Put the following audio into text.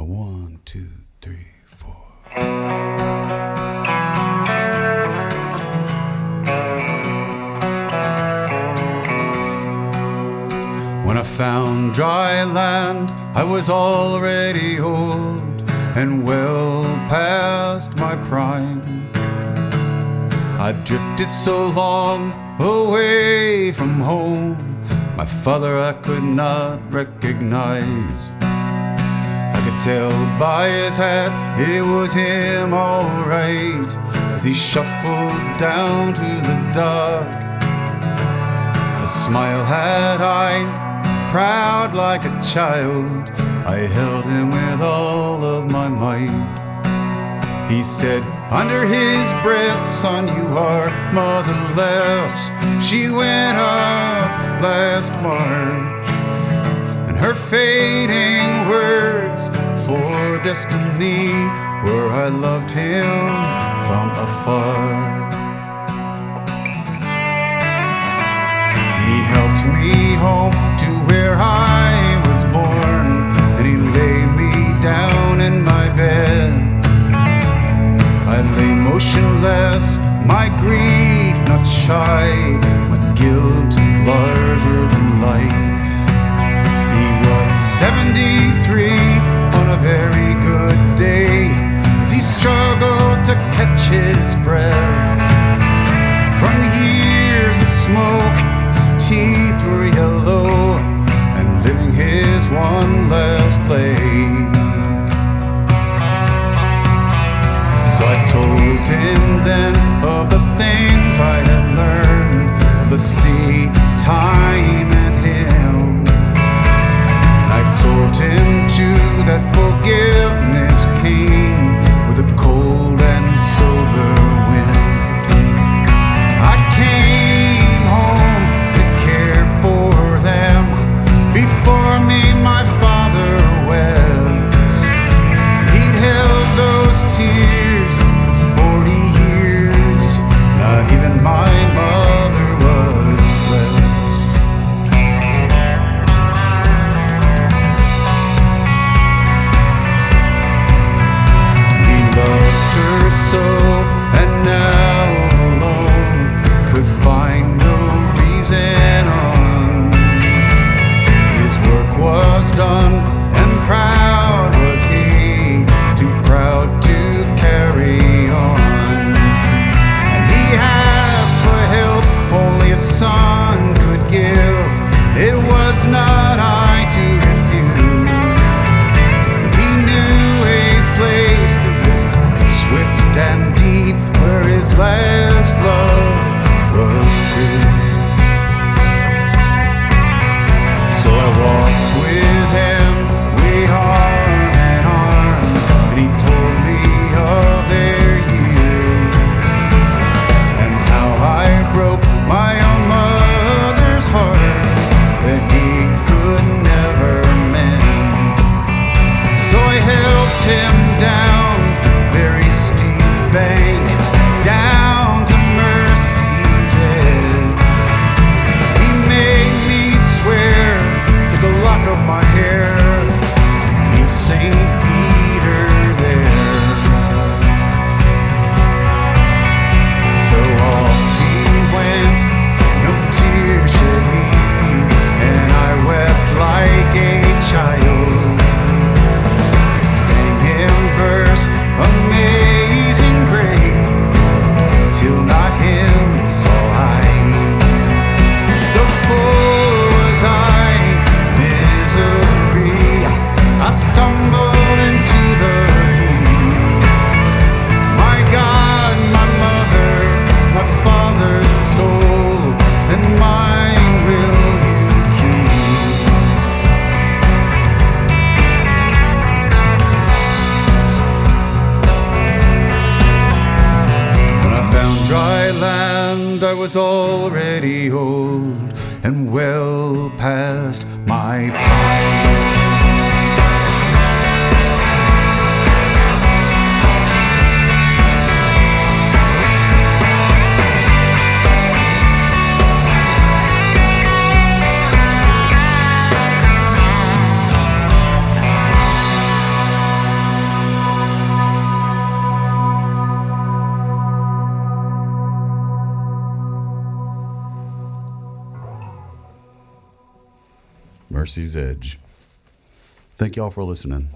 A one, two, three, four. When I found dry land, I was already old and well past my prime. I've drifted so long away from home, my father I could not recognize. Tell by his hat it was him alright as he shuffled down to the dock. A smile had I, proud like a child. I held him with all of my might. He said, under his breath, son, you are motherless. She went up last March, and her fading words for destiny where I loved him from afar. He helped me home his breath. From the years of smoke, his teeth were yellow and living his one last plague. So I told him then of the things I had learned last love was true. I was already old and well past my prime. Mercy's Edge. Thank y'all for listening.